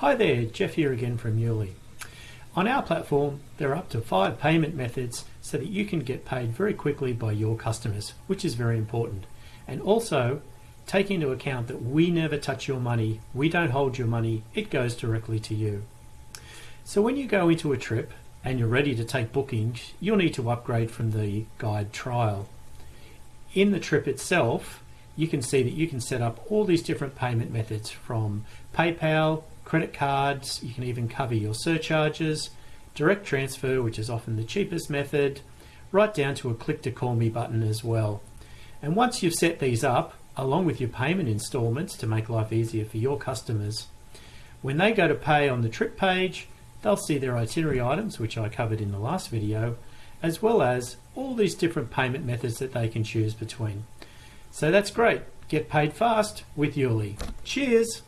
Hi there, Jeff here again from Yuli. On our platform, there are up to five payment methods so that you can get paid very quickly by your customers, which is very important. And also, take into account that we never touch your money, we don't hold your money, it goes directly to you. So when you go into a trip and you're ready to take bookings, you'll need to upgrade from the guide trial. In the trip itself, you can see that you can set up all these different payment methods from PayPal, credit cards, you can even cover your surcharges, direct transfer, which is often the cheapest method, right down to a click to call me button as well. And once you've set these up, along with your payment installments to make life easier for your customers, when they go to pay on the trip page, they'll see their itinerary items, which I covered in the last video, as well as all these different payment methods that they can choose between. So that's great. Get paid fast with Yuli. Cheers!